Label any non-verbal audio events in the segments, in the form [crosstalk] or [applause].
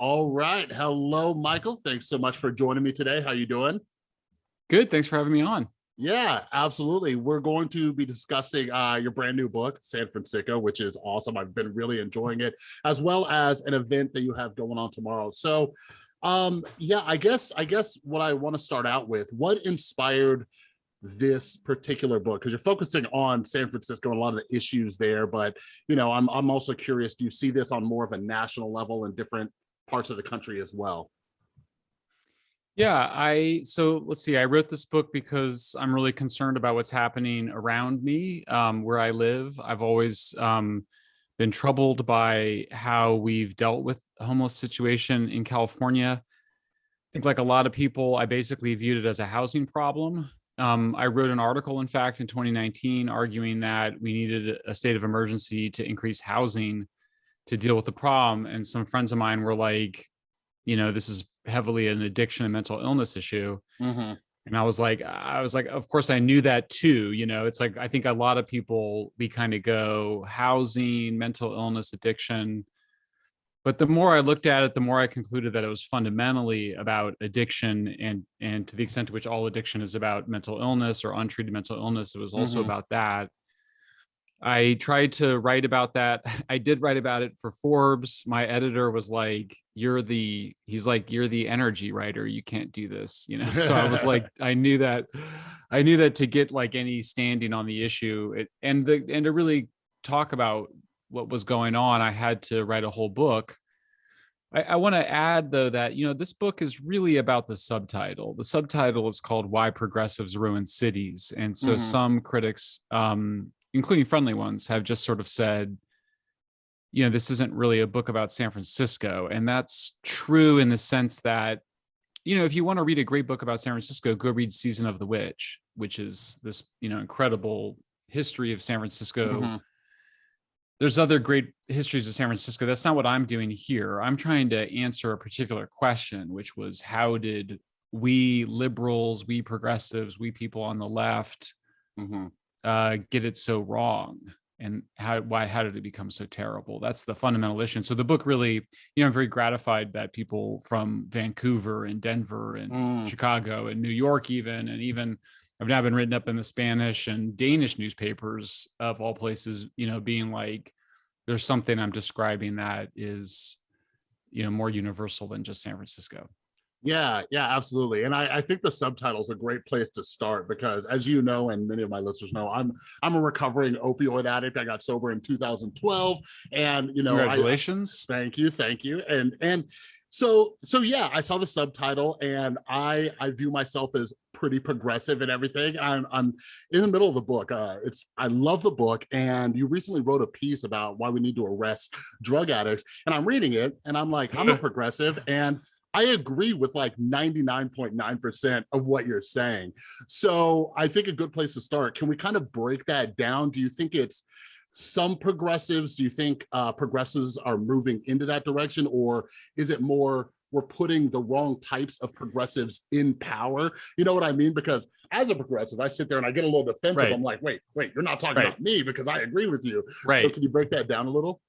All right. Hello, Michael. Thanks so much for joining me today. How are you doing? Good. Thanks for having me on. Yeah, absolutely. We're going to be discussing uh, your brand new book, San Francisco, which is awesome. I've been really enjoying it, as well as an event that you have going on tomorrow. So, um, yeah, I guess I guess what I want to start out with, what inspired this particular book? Because you're focusing on San Francisco and a lot of the issues there, but you know, I'm I'm also curious, do you see this on more of a national level in different parts of the country as well? Yeah, I so let's see. I wrote this book because I'm really concerned about what's happening around me, um, where I live. I've always um, been troubled by how we've dealt with homeless situation in California. I think like a lot of people, I basically viewed it as a housing problem. Um, I wrote an article, in fact, in 2019, arguing that we needed a state of emergency to increase housing to deal with the problem. And some friends of mine were like, you know, this is heavily an addiction and mental illness issue. Mm -hmm. And I was like, I was like, of course I knew that too. You know, it's like, I think a lot of people, we kind of go housing, mental illness, addiction. But the more I looked at it, the more I concluded that it was fundamentally about addiction and, and to the extent to which all addiction is about mental illness or untreated mental illness, it was also mm -hmm. about that. I tried to write about that. [laughs] I did write about it for Forbes. My editor was like, you're the, he's like, you're the energy writer. You can't do this, you know? [laughs] So I was like, [laughs] I knew that, I knew that to get like any standing on the issue it, and the, and to really talk about what was going on, I had to write a whole book. I, I want to add though that, you know, this book is really about the subtitle. The subtitle is called Why Progressives Ruin Cities. And so mm -hmm. some critics, um, including friendly ones, have just sort of said, you know, this isn't really a book about San Francisco. And that's true in the sense that, you know, if you want to read a great book about San Francisco, go read Season of the Witch, which is this, you know, incredible history of San Francisco. Mm -hmm. There's other great histories of San Francisco. That's not what I'm doing here. I'm trying to answer a particular question, which was how did we liberals, we progressives, we people on the left, mm -hmm uh, get it so wrong? And how, why, how did it become so terrible? That's the fundamental issue. And so the book really, you know, I'm very gratified that people from Vancouver and Denver and mm. Chicago and New York even, and even I've now been written up in the Spanish and Danish newspapers of all places, you know, being like, there's something I'm describing that is, you know, more universal than just San Francisco. Yeah, yeah, absolutely. And I, I think the subtitle is a great place to start because as you know, and many of my listeners know, I'm I'm a recovering opioid addict. I got sober in 2012. And you know, congratulations. I, thank you, thank you. And and so so yeah, I saw the subtitle and I I view myself as pretty progressive and everything. I'm I'm in the middle of the book. Uh it's I love the book and you recently wrote a piece about why we need to arrest drug addicts and I'm reading it and I'm like I'm a [laughs] progressive and I agree with like 99.9% of what you're saying. So I think a good place to start, can we kind of break that down? Do you think it's some progressives? Do you think uh, progressives are moving into that direction? Or is it more we're putting the wrong types of progressives in power? You know what I mean? Because as a progressive, I sit there and I get a little defensive. Right. I'm like, wait, wait, you're not talking right. about me because I agree with you. Right. So can you break that down a little?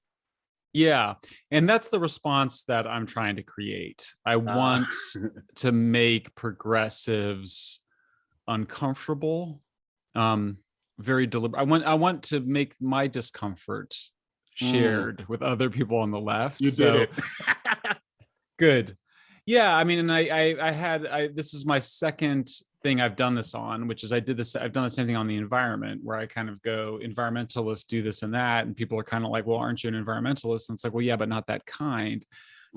Yeah, and that's the response that I'm trying to create. I want uh. [laughs] to make progressives uncomfortable, um, very deliberate. I want I want to make my discomfort mm. shared mm. with other people on the left. You so, did it. [laughs] good. Yeah, I mean, and I I, I had I this is my second thing I've done this on, which is I did this, I've done the same thing on the environment where I kind of go environmentalists do this and that. And people are kind of like, well, aren't you an environmentalist? And it's like, well, yeah, but not that kind.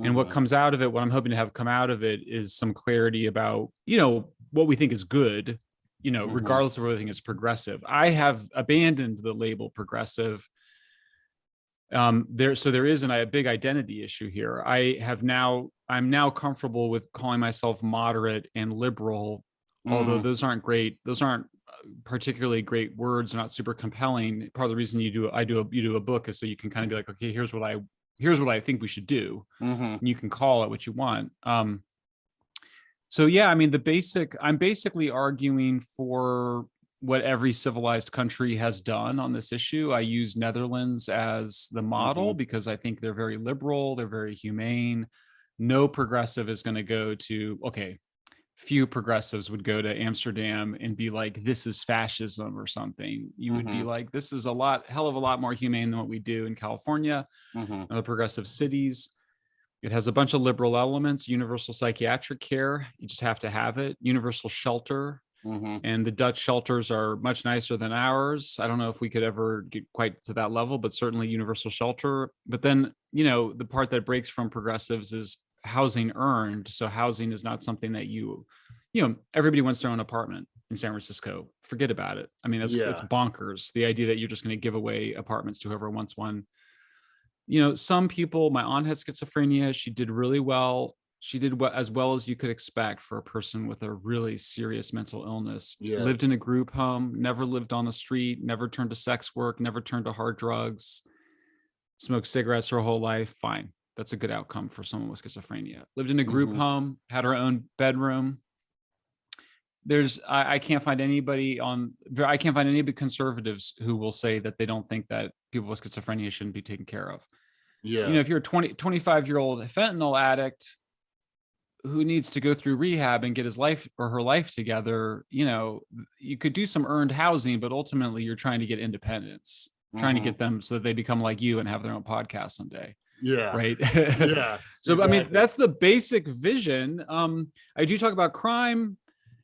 And what comes out of it, what I'm hoping to have come out of it is some clarity about, you know, what we think is good, you know, mm -hmm. regardless of whether we think is progressive. I have abandoned the label progressive um there so there is an, a big identity issue here i have now i'm now comfortable with calling myself moderate and liberal although mm. those aren't great those aren't uh, particularly great words not super compelling part of the reason you do i do a you do a book is so you can kind of be like okay here's what i here's what i think we should do mm -hmm. and you can call it what you want um so yeah i mean the basic i'm basically arguing for what every civilized country has done on this issue i use netherlands as the model mm -hmm. because i think they're very liberal they're very humane no progressive is going to go to okay few progressives would go to amsterdam and be like this is fascism or something you would be Mhm. like this is a lot hell of a lot more humane than what we do in california Mhm. and the progressive cities it has a bunch of liberal elements universal psychiatric care you just have to have it universal shelter Mhm. and the Dutch shelters are much nicer than ours. I don't know if we could ever get quite to that level, but certainly universal shelter. But then, you know, the part that breaks from progressives is housing earned. So housing is not something that you, you know, everybody wants their own apartment in San Francisco. Forget about it. I mean, that's it's bonkers. The idea that you're just going to give away apartments to whoever wants one. You know, some people, my aunt had schizophrenia. She did really well she did what as well as you could expect for a person with a really serious mental illness Yeah. lived in a group home never lived on the street never turned to sex work never turned to hard drugs smoked cigarettes her whole life fine that's a good outcome for someone with schizophrenia lived in a group Mhm. home had her own bedroom there's I, I can't find anybody on i can't find any of the conservatives who will say that they don't think that people with schizophrenia shouldn't be taken care of Yeah. you know if you're a 20 25 year old fentanyl addict who needs to go through rehab and get his life or her life together you know you could do some earned housing but ultimately you're trying to get independence trying to Mhm. get them so that they become like you and have their own podcast someday yeah. right? Yeah. [laughs] so i mean that's the basic vision. Um i do talk about crime.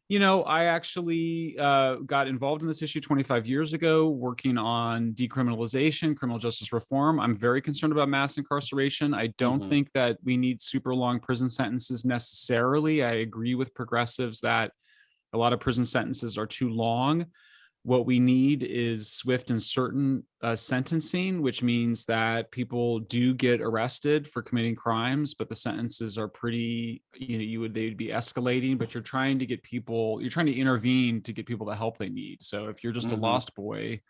You know i actually uh, got involved in this issue 25 years ago working on decriminalization criminal justice reform. I'm very concerned about mass incarceration. I don't Mhm. think that we need super long prison sentences necessarily. I agree with progressives that a lot of prison sentences are too long what we need is swift and certain uh, sentencing, which means that people do get arrested for committing crimes, but the sentences are pretty, you know, you would they would be escalating, but you're trying to get people, you're trying to intervene to get people the help they need. So if you're just Mhm. a lost boy,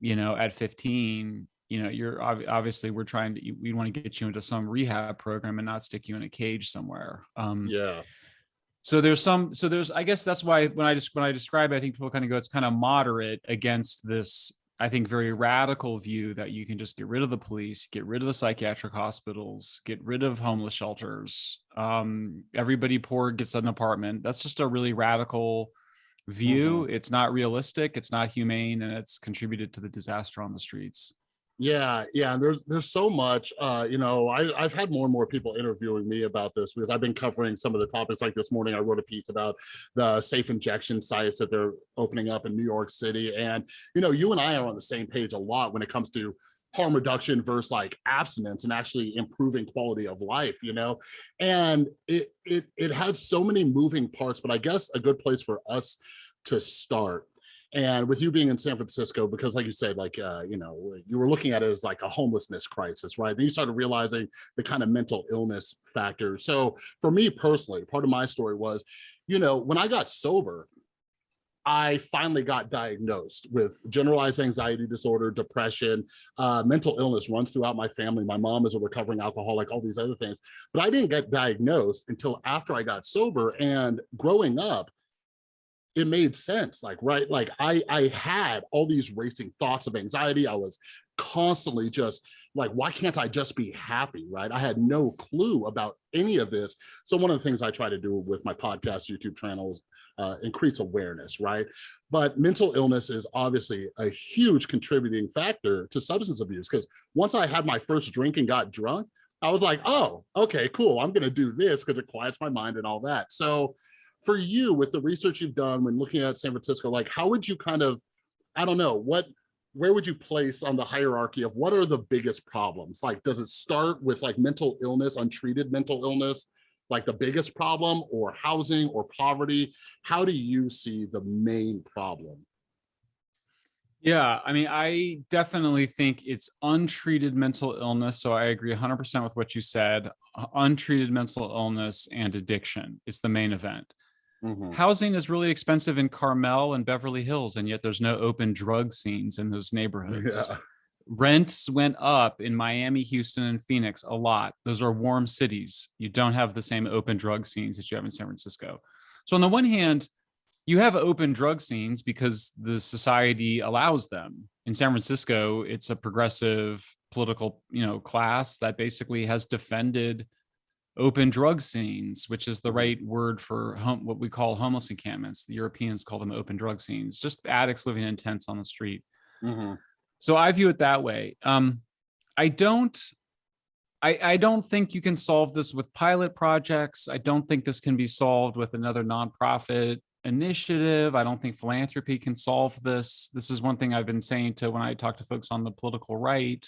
you know, at 15, you know, you're ob- obviously we're trying to we want to get you into some rehab program and not stick you in a cage somewhere. Um, Yeah. So there's some so there's i guess that's why when i just when i describe it i think people kind of go it's kind of moderate against this i think very radical view that you can just get rid of the police get rid of the psychiatric hospitals get rid of homeless shelters. Um everybody poor gets an apartment. That's just a really radical view. It's not realistic it's not humane and it's contributed to the disaster on the streets Yeah, yeah. There's there's so much. Uh, you know, I, I've had more and more people interviewing me about this because I've been covering some of the topics. Like this morning, I wrote a piece about the safe injection sites that they're opening up in New York City. And you know, you and I are on the same page a lot when it comes to harm reduction versus like abstinence and actually improving quality of life. You know, and it it it has so many moving parts. But I guess a good place for us to start and with you being in San Francisco, because like you said, like, uh, you know, you were looking at it as like a homelessness crisis, right? Then you started realizing the kind of mental illness factor. So for me personally, part of my story was, you know, when I got sober, I finally got diagnosed with generalized anxiety disorder, depression, uh, mental illness runs throughout my family. My mom is a recovering alcoholic, all these other things. But I didn't get diagnosed until after I got sober. And growing up, it made sense like right like i i had all these racing thoughts of anxiety i was constantly just like why can't i just be happy right? I had no clue about any of this. So one of the things i try to do with my podcast youtube channels uh, increase awareness right? But mental illness is obviously a huge contributing factor to substance abuse because once i had my first drink and got drunk i was like oh okay cool i'm gonna do this because it quiets my mind and all that. So for you with the research you've done when looking at San Francisco, like how would you kind of, I don't know, what, where would you place on the hierarchy of what are the biggest problems? Like, does it start with like mental illness, untreated mental illness, like the biggest problem or housing or poverty? How do you see the main problem? Yeah, I mean, I definitely think it's untreated mental illness. So I agree 100% with what you said. Untreated mental illness and addiction is the main event. Mhm. Housing is really expensive in Carmel and Beverly Hills, and yet there's no open drug scenes in those neighborhoods. Yeah. Rents went up in Miami, Houston, and Phoenix a lot. Those are warm cities. You don't have the same open drug scenes that you have in San Francisco. So on the one hand, you have open drug scenes because the society allows them. In San Francisco, it's a progressive political, you know, class that basically has defended open drug scenes, which is the Mhm. right word for home, what we call homeless encampments. The Europeans call them open drug scenes, just addicts living in tents on the street. Mhm. So I view it that way. Um, I don't, I, I don't think you can solve this with pilot projects. I don't think this can be solved with another nonprofit initiative. I don't think philanthropy can solve this. This is one thing I've been saying to when I talk to folks on the political right.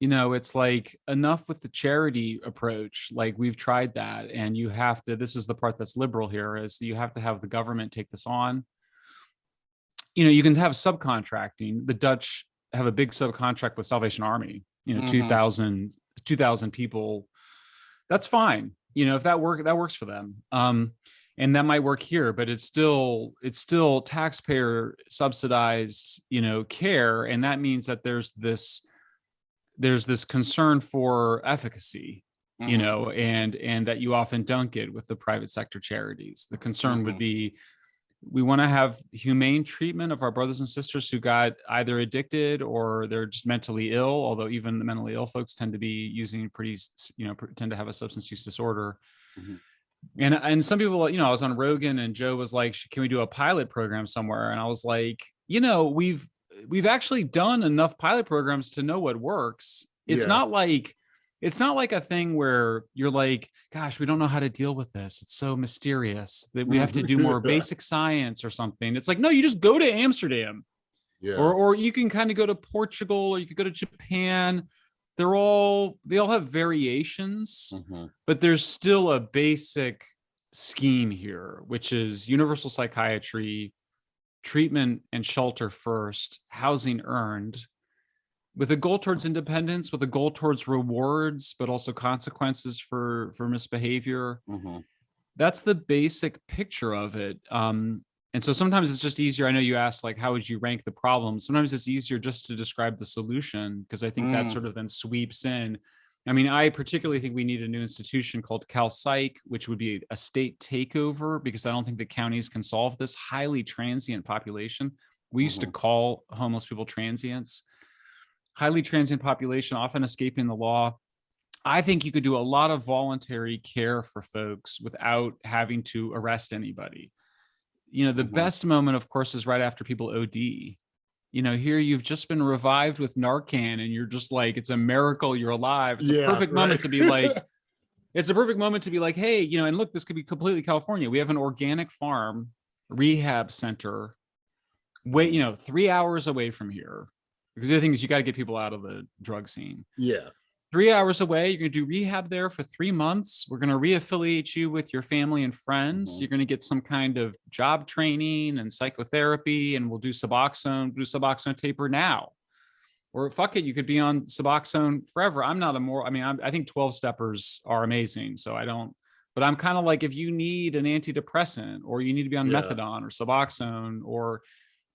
You know, it's like enough with the charity approach. Like we've tried that, and you have to. This is the part that's liberal here: is you have to have the government take this on. You know, you can have subcontracting. The Dutch have a big subcontract with Salvation Army. You know, Mhm. 2,000 2,000 people. That's fine. You know, if that work that works for them. Um, and that might work here, but it's still it's still taxpayer subsidized, you know, care, and that means that there's this there's this concern for efficacy you Mhm. know and and that you often don't get with the private sector charities the concern would Mhm. be we want to have humane treatment of our brothers and sisters who got either addicted or they're just mentally ill although even the mentally ill folks tend to be using pretty you know tend to have a substance use disorder Mhm. and and some people you know i was on rogan and joe was like can we do a pilot program somewhere and i was like you know we've we've actually done enough pilot programs to know what works it's Yeah. not like it's not like a thing where you're like gosh we don't know how to deal with this it's so mysterious that we have to do more [laughs] basic science or something it's like no you just go to amsterdam Yeah. or or you can kind of go to portugal or you could go to japan they're all they all have variations Mhm. but there's still a basic scheme here, which is universal psychiatry, treatment and shelter first, housing earned, with a goal towards independence, with a goal towards rewards, but also consequences for for misbehavior. Mhm. That's the basic picture of it. Um, and so sometimes it's just easier. I know you asked like, how would you rank the problem? Sometimes it's easier just to describe the solution because I think that Mm. sort of then sweeps in. I mean, I particularly think we need a new institution called Cal Psych, which would be a state takeover because I don't think the counties can solve this highly transient population. We used to Mhm. call homeless people transients. Highly transient population, often escaping the law. I think you could do a lot of voluntary care for folks without having to arrest anybody. You know, the Mhm. best moment, of course, is right after people OD. You know, here you've just been revived with Narcan and you're just like, it's a miracle you're alive. It's a Yeah, perfect moment to be like, [laughs] it's a perfect moment to be like, hey, you know, and look, this could be completely California. We have an organic farm rehab center, wait, you know, three hours away from here. Because the other thing is you got to get people out of the drug scene yeah. Three hours away. You're going to do rehab there for three months. We're going to reaffiliate you with your family and friends. Mhm. You're going to get some kind of job training and psychotherapy, and we'll do Suboxone, do Suboxone taper now. Or fuck it, you could be on Suboxone forever. I'm not a more, I mean, I'm, I think 12 steppers are amazing. So I don't, but I'm kind of like, if you need an antidepressant or you need to be on Yeah. methadone or Suboxone or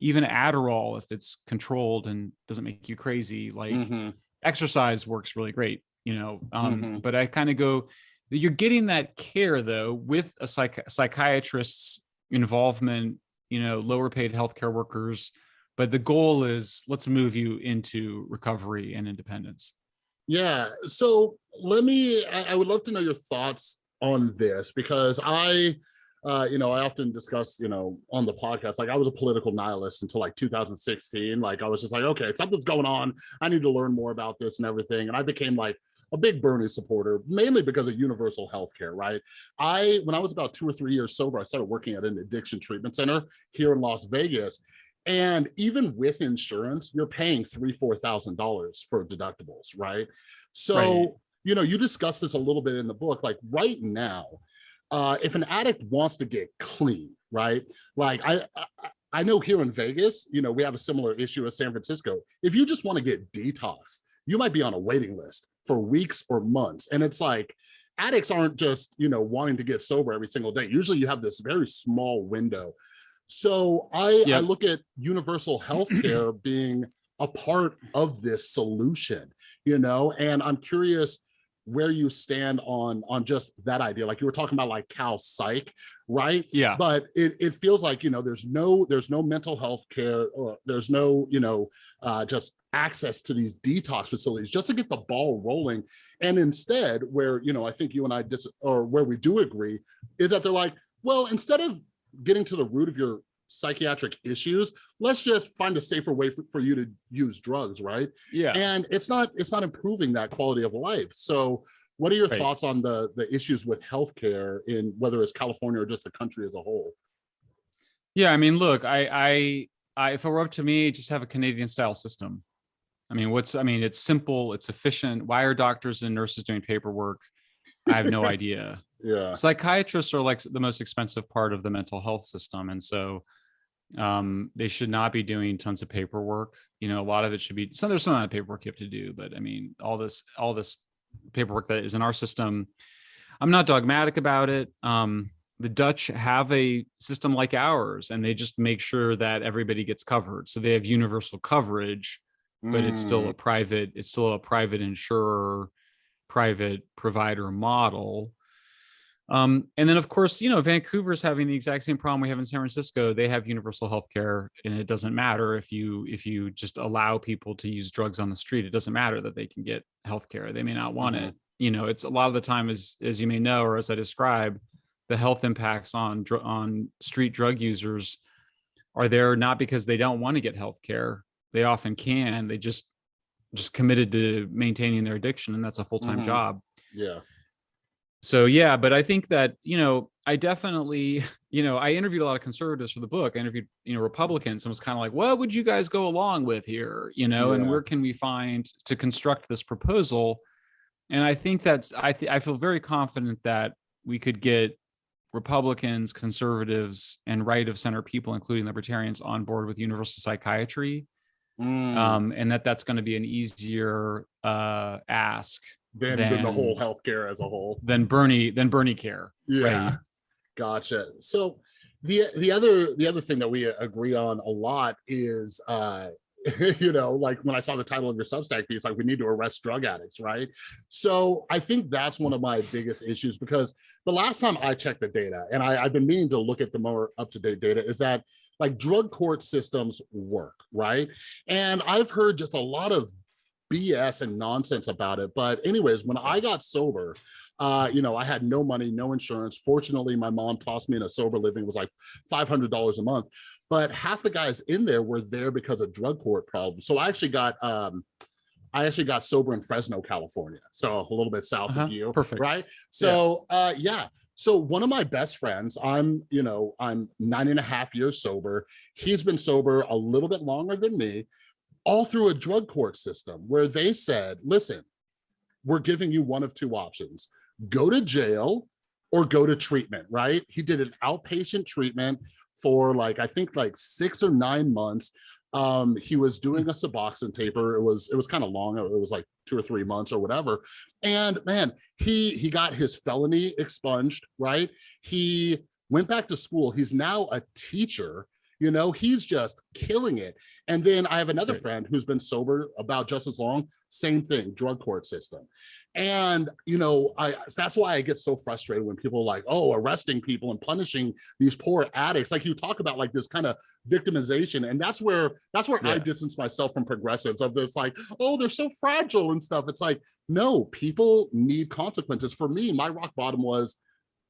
even Adderall, if it's controlled and doesn't make you crazy, like, Mhm. Exercise works really great you know um Mhm. but i kind of go you're getting that care though with a psych- psychiatrist's involvement you know lower paid healthcare workers but the goal is let's move you into recovery and independence Yeah. So let me, I, I would love to know your thoughts on this because I, uh, you know, I often discuss, you know, on the podcast, like I was a political nihilist until like 2016. Like I was just like, okay, something's going on. I need to learn more about this and everything. And I became like a big Bernie supporter, mainly because of universal health care, right? I, when I was about two or three years sober, I started working at an addiction treatment center here in Las Vegas. And even with insurance, you're paying three, four thousand dollars for deductibles, right? So, Right. you know, you discuss this a little bit in the book. Like right now, uh, if an addict wants to get clean, right? Like I, I I know here in Vegas, you know, we have a similar issue as San Francisco. If you just want to get detox, you might be on a waiting list for weeks or months. And it's like addicts aren't just, you know, wanting to get sober every single day. Usually you have this very small window. So I, I look at universal health care [clears throat] being a part of this solution, you know, and I'm curious, where you stand on on just that idea. Like you were talking about like cal psych right? Yeah. but it, it feels like you know there's no there's no mental health care or there's no you know uh just access to these detox facilities just to get the ball rolling. And instead where you know i think you and i dis or where we do agree is that they're like well instead of getting to the root of your psychiatric issues let's just find a safer way for, for you to use drugs right Yeah. and it's not it's not improving that quality of life so what are your Right. thoughts on the the issues with healthcare in whether it's california or just the country as a whole Yeah, I mean, look, I, I, I, if it were up to me, just have a Canadian style system. I mean, what's, I mean, it's simple, it's efficient. Why are doctors and nurses doing paperwork? I have no [laughs] idea. yeah Psychiatrists are like the most expensive part of the mental health system, and so um, they should not be doing tons of paperwork. You know, a lot of it should be. So there's some amount of paperwork you have to do, but I mean, all this, all this paperwork that is in our system. I'm not dogmatic about it. Um, the Dutch have a system like ours, and they just make sure that everybody gets covered. So they have universal coverage, but it's still a Mm, private. It's still a private insurer, private provider model. Um, and then, of course, you know, Vancouver's having the exact same problem we have in San Francisco. They have universal health care, and it doesn't matter if you if you just allow people to use drugs on the street. It doesn't matter that they can get health care. They may not want it. You know, it's a lot of the time, as as you may know, or as I describe, the health impacts on on street drug users are there not because they don't want to get health care. They often can. They just just committed to maintaining their addiction, and that's a full time Mhm. job yeah so yeah but i think that you know i definitely [laughs] you know i interviewed a lot of conservatives for the book. I interviewed you know republicans and was kind of like what would you guys go along with here? You know and where can we find to construct this proposal? And i think that's i th- i feel very confident that we could get republicans conservatives and right of center people including libertarians on board with universal psychiatry Mm, um and that that's going to be an easier uh ask than, than the then- whole healthcare as a whole. than bernie than bernie care yeah. Right. gotcha. So the the other the other thing that we agree on a lot is uh [laughs] you know like when i saw the title of your substack piece like we need to arrest drug addicts right? So i think that's one of my biggest issues because the last time i checked the data and I, i've been meaning to look at the more up-to-date data is that like drug court systems work right? And i've heard just a lot of BS and nonsense about it. But anyways, when I got sober, uh, you know, I had no money, no insurance. Fortunately, my mom tossed me in a sober living. It was like $500 a month. But half the guys in there were there because of drug court problems. So I actually got, um, I actually got sober in Fresno, California. So a little bit south Uh-huh, of you. perfect. Right. So uh, yeah. So one of my best friends, I'm, you know, I'm nine and a half years sober. He's been sober a little bit longer than me all through a drug court system where they said, listen, we're giving you one of two options, go to jail or go to treatment, right? He did an outpatient treatment for like, I think like six or nine months. Um, he was doing a Suboxone taper. It was, it was kind of long. It was like two or three months or whatever. And man, he, he got his felony expunged, right? He went back to school. He's now a teacher you know he's just killing it. And then i have another friend who's been sober about just as long same thing drug court system. And you know i that's why i get so frustrated when people are like oh arresting people and punishing these poor addicts. Like you talk about like this kind of victimization and that's where that's where i distance myself from progressives of this like oh they're so fragile and stuff. It's like no people need consequences. For me my rock bottom was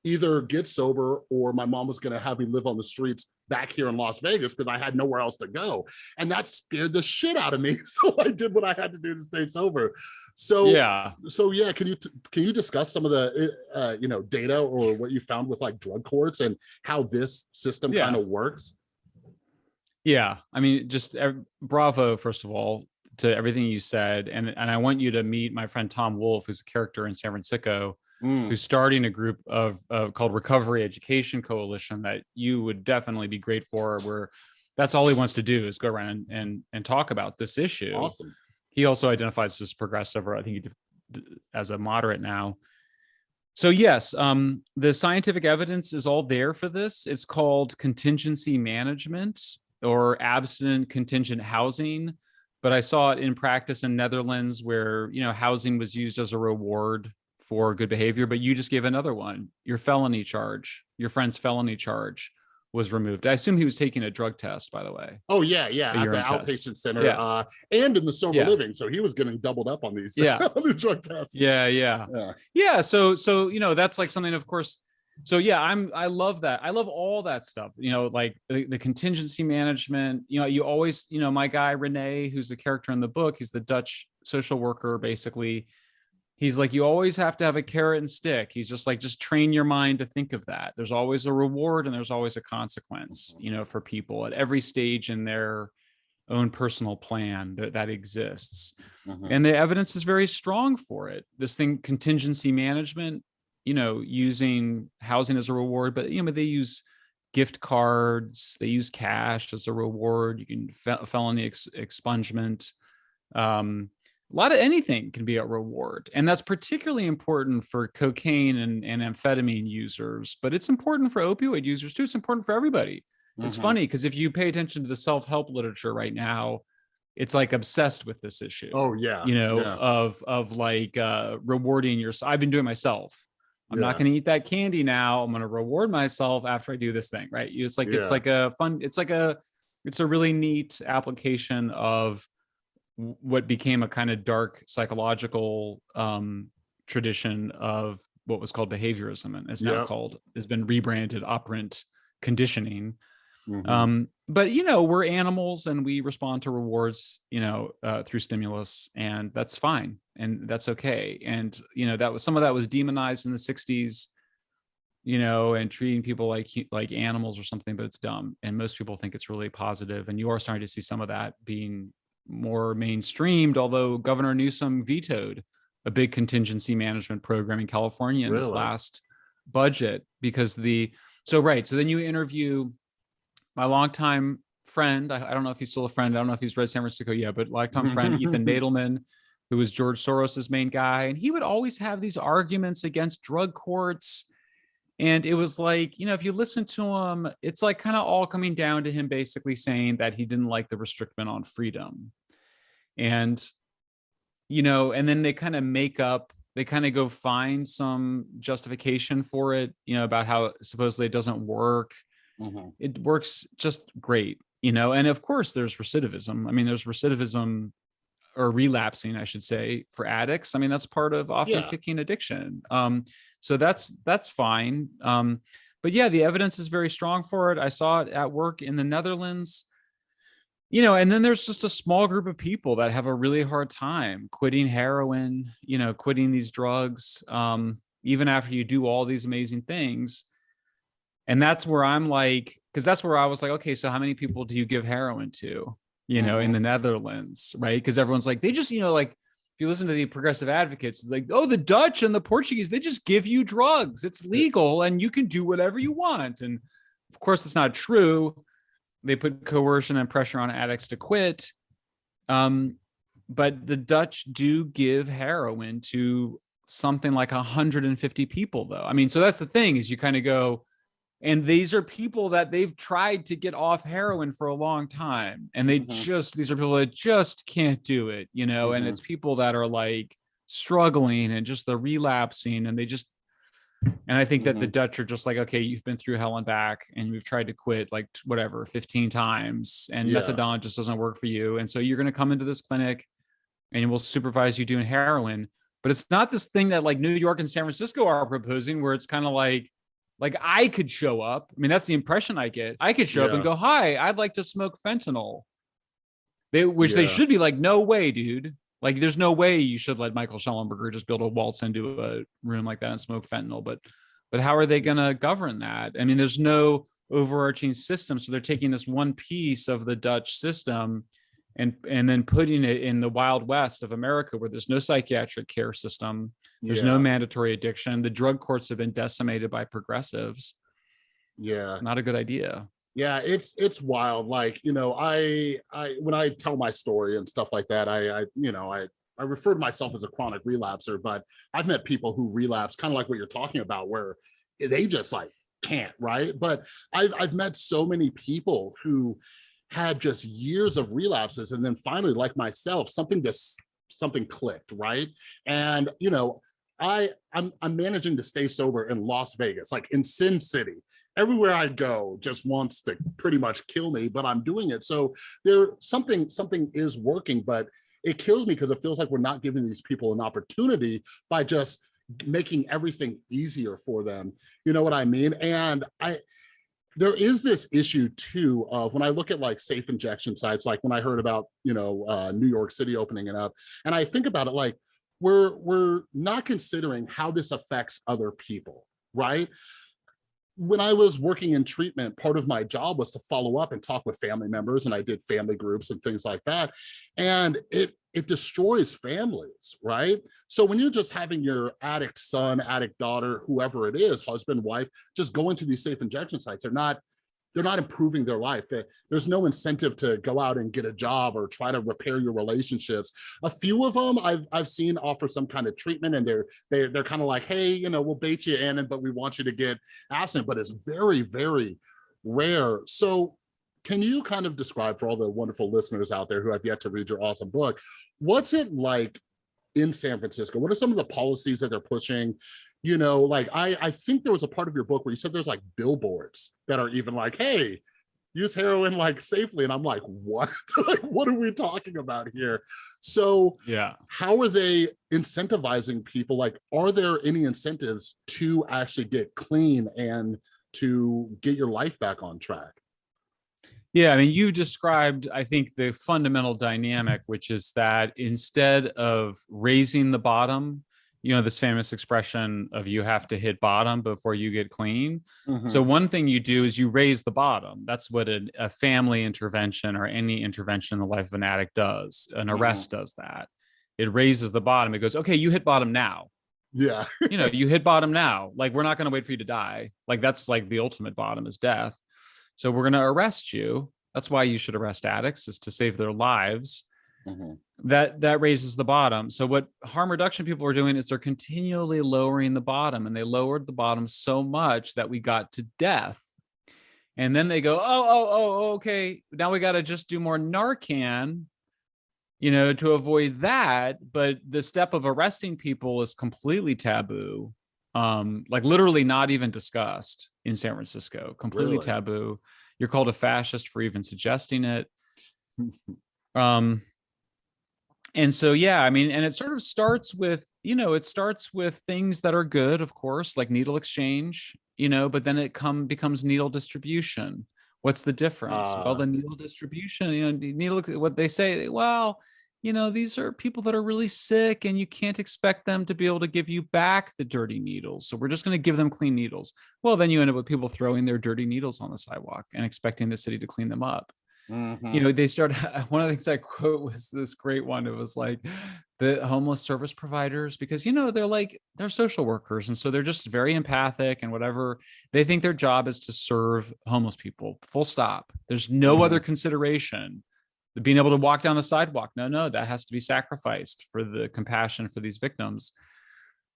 either get sober or my mom was going to have me live on the streets back here in Las Vegas because I had nowhere else to go. And that scared the shit out of me. [laughs] So I did what I had to do to stay sober. So yeah so yeah, can you can you discuss some of the uh, you know data or what you found with like drug courts and how this system Yeah. kind of works? yeah i mean just bravo first of all to everything you said and and i want you to meet my friend tom wolf who's a character in san francisco Mm, who's starting a group of, of called recovery education coalition that you would definitely be great for where that's all he wants to do is go around and and, and talk about this issue. Awesome. he also identifies as progressive or i think he as a moderate now. So yes um, the scientific evidence is all there for this. It's called contingency management or abstinent contingent housing but i saw it in practice in netherlands where you know housing was used as a reward for good behavior, but you just gave another one. Your felony charge, your friend's felony charge was removed. I assume he was taking a drug test, by the way. Oh yeah, yeah, at the test. outpatient center, Yeah. uh, and in the sober Yeah. living. So he was getting doubled up on these, [laughs] Yeah. on these drug tests. Yeah, yeah. Yeah. yeah so so you know that's like something of course so yeah i'm i love that i love all that stuff you know like the, the contingency management you know you always you know my guy renee who's the character in the book he's the dutch social worker basically he's like you always have to have a carrot and stick. He's just like just train your mind to think of that. There's always a reward and there's always a consequence you know for people at every stage in their own personal plan that, that exists. Mhm. and the evidence is very strong for it. This thing contingency management you know using housing as a reward but you know they use gift cards they use cash as a reward. You can fel- felony ex- expungement um a lot of anything can be a reward and that's particularly important for cocaine and, and amphetamine users but it's important for opioid users too it's important for everybody it's Mhm. funny because if you pay attention to the self-help literature right now it's like obsessed with this issue Oh yeah. you know yeah. of of like uh rewarding yourself i've been doing it myself i'm not going to eat that candy now i'm going to reward myself after i do this thing right it's like it's like a fun it's like a it's a really neat application of what became a kind of dark psychological um tradition of what was called behaviorism and is now Yep. called has been rebranded operant conditioning Mhm. um but you know we're animals and we respond to rewards you know uh, through stimulus and that's fine and that's okay and you know that was some of that was demonized in the 60s you know and treating people like like animals or something but it's dumb and most people think it's really positive and you are starting to see some of that being more mainstreamed although governor newsom vetoed a big contingency management program in california in this last budget because the so right so then you interview my longtime friend. I, I don't know if he's still a friend. I don't know if he's read San Francisco yet, but longtime friend [laughs] Ethan Nadelmann, who was George Soros's main guy, and he would always have these arguments against drug courts. And it was like, you know, if you listen to him, it's like kind of all coming down to him basically saying that he didn't like the restriction on freedom. And, you know, and then they kind of make up, they kind of go find some justification for it, you know, about how supposedly it doesn't work Mhm. it works just great you know and of course there's recidivism i mean there's recidivism or relapsing i should say for addicts i mean that's part of often Yeah. kicking addiction um so that's that's fine um but yeah the evidence is very strong for it i saw it at work in the netherlands you know and then there's just a small group of people that have a really hard time quitting heroin you know quitting these drugs um even after you do all these amazing things and that's where i'm like because that's where i was like okay so how many people do you give heroin to you know in the netherlands right? Because everyone's like they just you know like if you listen to the progressive advocates like oh the dutch and the portuguese they just give you drugs. It's legal and you can do whatever you want. And of course it's not true. They put coercion and pressure on addicts to quit. Um but the dutch do give heroin to something like 150 people though. I mean so that's the thing is you kind of go and these are people that they've tried to get off heroin for a long time and they Mhm. just these are people that just can't do it you know and Mhm. it's people that are like struggling and just the relapsing and they just and i think that the dutch are just like okay you've been through hell and back and we've tried to quit like whatever 15 times and Yeah. methadone just doesn't work for you and so you're going to come into this clinic and we'll supervise you doing heroin but it's not this thing that like new york and san francisco are proposing where it's kind of like like I could show up. I mean, that's the impression I get. I could show up and go, "Hi, I'd like to smoke fentanyl." They, which they should be like, "No way, dude! Like, there's no way you should let Michael Shellenberger just build a waltz into a room like that and smoke fentanyl." But, but how are they going to govern that? I mean, there's no overarching system, so they're taking this one piece of the Dutch system and and then putting it in the wild west of America, where there's no psychiatric care system there's no mandatory addiction. The drug courts have been decimated by progressives. Yeah. Not a good idea. yeah it's it's wild like you know i i when i tell my story and stuff like that i i you know i i refer to myself as a chronic relapser but i've met people who relapse kind of like what you're talking about where they just like can't right but i've i've met so many people who had just years of relapses and then finally like myself something just something clicked right and you know I I'm I'm managing to stay sober in Las Vegas, like in Sin City. Everywhere I go just wants to pretty much kill me, but I'm doing it. So there something something is working, but it kills me because it feels like we're not giving these people an opportunity by just making everything easier for them. You know what I mean? And I there is this issue too of when I look at like safe injection sites, like when I heard about, you know, uh, New York City opening it up, and I think about it like, we're, we're not considering how this affects other people, right? when I was working in treatment, part of my job was to follow up and talk with family members and I did family groups and things like that. And it it destroys families, right? So when you're just having your addict son, addict daughter, whoever it is, husband, wife, just go into these safe injection sites, they're not they're not improving their life. There's no incentive to go out and get a job or try to repair your relationships. A few of them I've, I've seen offer some kind of treatment and they're, they're, they're kind of like, hey, you know, we'll bait you in, but we want you to get absent, but it's very, very rare. So can you kind of describe for all the wonderful listeners out there who have yet to read your awesome book, what's it like in San Francisco? What are some of the policies that they're pushing? You know, like I, I think there was a part of your book where you said there's like billboards that are even like, hey, use heroin like safely. And I'm like, what? [laughs] like, what are we talking about here? So yeah, how are they incentivizing people? Like, are there any incentives to actually get clean and to get your life back on track? Yeah, I mean, you described, I think, the fundamental dynamic, which is that instead of raising the bottom, you know, this famous expression of you have to hit bottom before you get clean. Mm -hmm. So one thing you do is you raise the bottom. That's what a, a, family intervention or any intervention in the life of an addict does. An mm-hmm. arrest does that. It raises the bottom. It goes, okay, you hit bottom now. Yeah. you know, you hit bottom now. Like, we're not going to wait for you to die. Like, that's like the ultimate bottom is death. So we're going to arrest you. That's why you should arrest addicts is to save their lives. Mm -hmm. That that raises the bottom. So what harm reduction people are doing is they're continually lowering the bottom and they lowered the bottom so much that we got to death. And then they go, oh, oh, oh, okay. Now we got to just do more Narcan, you know, to avoid that. But the step of arresting people is completely taboo um like literally not even discussed in san francisco completely really? taboo. You're called a fascist for even suggesting it. [laughs] Um and so yeah i mean and it sort of starts with you know it starts with things that are good of course like needle exchange you know but then it come becomes needle distribution. What's the difference? Uh, well the needle distribution you know needle what they say well you know, these are people that are really sick and you can't expect them to be able to give you back the dirty needles. So we're just going to give them clean needles. Well, then you end up with people throwing their dirty needles on the sidewalk and expecting the city to clean them up. Mm -hmm. You know, they start, [laughs] one of the things I quote was this great one. It was like the homeless service providers, because, you know, they're like, they're social workers. And so they're just very empathic and whatever. They think their job is to serve homeless people, full stop. There's no mm -hmm. other consideration being able to walk down the sidewalk. No, no, that has to be sacrificed for the compassion for these victims.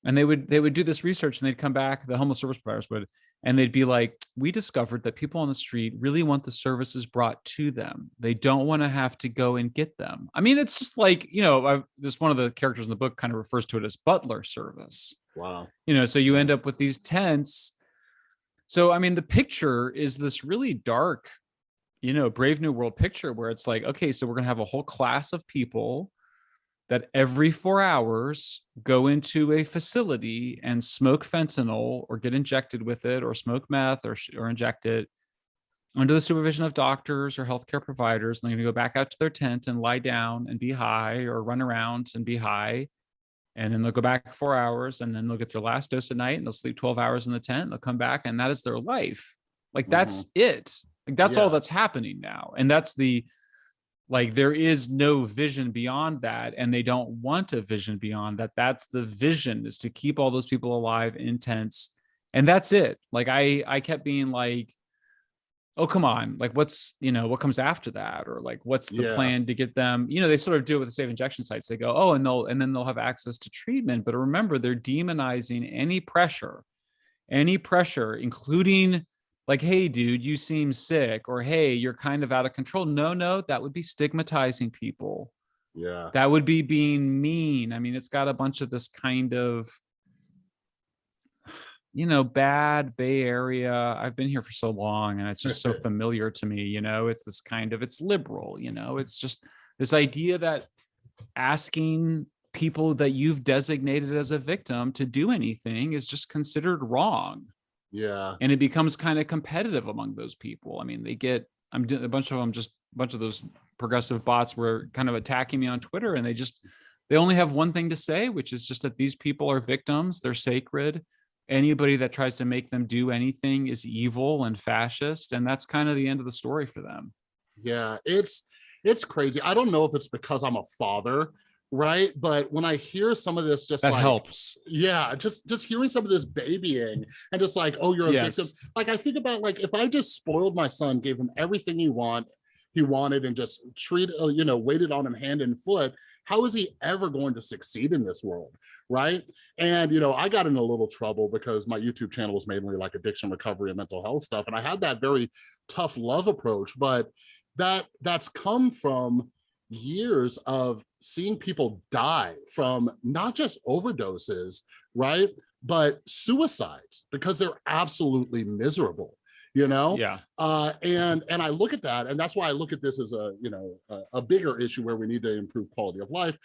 And they would they would do this research and they'd come back, the homeless service providers would, and they'd be like, we discovered that people on the street really want the services brought to them. They don't want to have to go and get them. I mean, it's just like, you know, I've, this one of the characters in the book kind of refers to it as butler service. Wow. You know, so you end up with these tents. So, I mean, the picture is this really dark you know, Brave New World picture where it's like, okay, so we're going to have a whole class of people that every four hours go into a facility and smoke fentanyl or get injected with it or smoke meth or, or inject it under the supervision of doctors or healthcare providers. And they're going to go back out to their tent and lie down and be high or run around and be high. And then they'll go back four hours and then they'll get their last dose at night and they'll sleep 12 hours in the tent. They'll come back and that is their life. Like that's mm -hmm. it. Like that's yeah. all that's happening now. And that's the, like, there is no vision beyond that. And they don't want a vision beyond that. That's the vision is to keep all those people alive, intense. And that's it. Like I, I kept being like, oh, come on. Like what's, you know, what comes after that? Or like, what's the yeah. plan to get them, you know, they sort of do it with the safe injection sites. They go, oh, and they'll, and then they'll have access to treatment. But remember, they're demonizing any pressure, any pressure, including like, hey, dude, you seem sick, or hey, you're kind of out of control. No, no, that would be stigmatizing people. Yeah. That would be being mean. I mean, it's got a bunch of this kind of [sighs] you know, bad Bay Area. I've been here for so long and it's just so [laughs] familiar to me, you know, it's this kind of, it's liberal, you know, it's just this idea that asking people that you've designated as a victim to do anything is just considered wrong. Yeah. And it becomes kind of competitive among those people. I mean, they get, I'm doing a bunch of them, just a bunch of those progressive bots were kind of attacking me on Twitter and they just, they only have one thing to say, which is just that these people are victims. They're sacred. Anybody that tries to make them do anything is evil and fascist. And that's kind of the end of the story for them. Yeah, it's it's crazy. I don't know if it's because I'm a father, right? But when I hear some of this, just That like, helps. yeah, just just hearing some of this babying and just like, oh, you're a Yes. victim. Like I think about like if I just spoiled my son, gave him everything he want, he wanted, and just treat, uh, you know, waited on him hand and foot. How is he ever going to succeed in this world? Right. And, you know, I got in a little trouble because my YouTube channel was mainly like addiction recovery and mental health stuff. And I had that very tough love approach, but that that's come from years of seeing people die from not just overdoses, right? But suicides because they're absolutely miserable, you know? Yeah. uh and and i look at that and that's why i look at this as a you know a, a bigger issue where we need to improve quality of life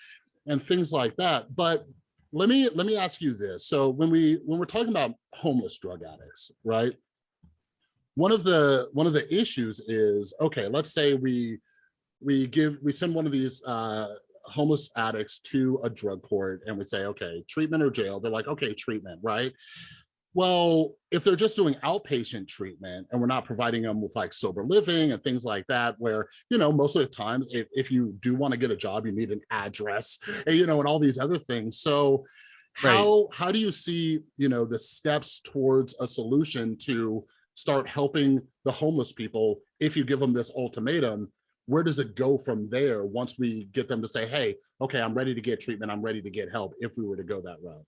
and things like that but let me let me ask you this so when we when we're talking about homeless drug addicts right one of the one of the issues is okay let's say we we give we send one of these uh homeless addicts to a drug court and we say okay treatment or jail they're like okay treatment right well, if they're just doing outpatient treatment and we're not providing them with like sober living and things like that, where, you know, most of the times, if, if you do want to get a job, you need an address, and, you know, and all these other things. So Right. how, how do you see, you know, the steps towards a solution to start helping the homeless people if you give them this ultimatum? Where does it go from there once we get them to say, hey, okay, I'm ready to get treatment, I'm ready to get help if we were to go that route?